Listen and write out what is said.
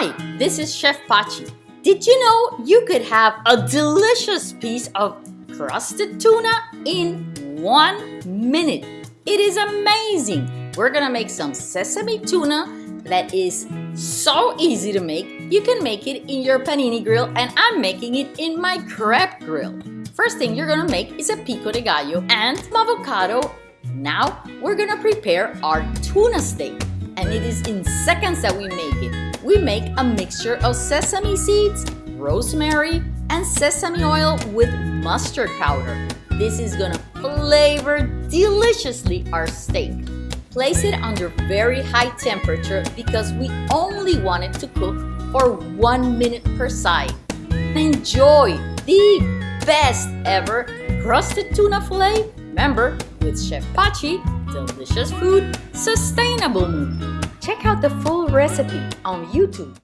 Hi, this is Chef Pachi. Did you know you could have a delicious piece of crusted tuna in one minute? It is amazing. We're gonna make some sesame tuna that is so easy to make. You can make it in your panini grill and I'm making it in my crepe grill. First thing you're gonna make is a pico de gallo and avocado. Now we're gonna prepare our tuna steak and it is in seconds that we make it we make a mixture of sesame seeds, rosemary, and sesame oil with mustard powder. This is gonna flavor deliciously our steak. Place it under very high temperature because we only want it to cook for one minute per side. Enjoy the best ever crusted tuna fillet. Remember, with Chef Pachi, delicious food, sustainable mood. Check out the full recipe on YouTube.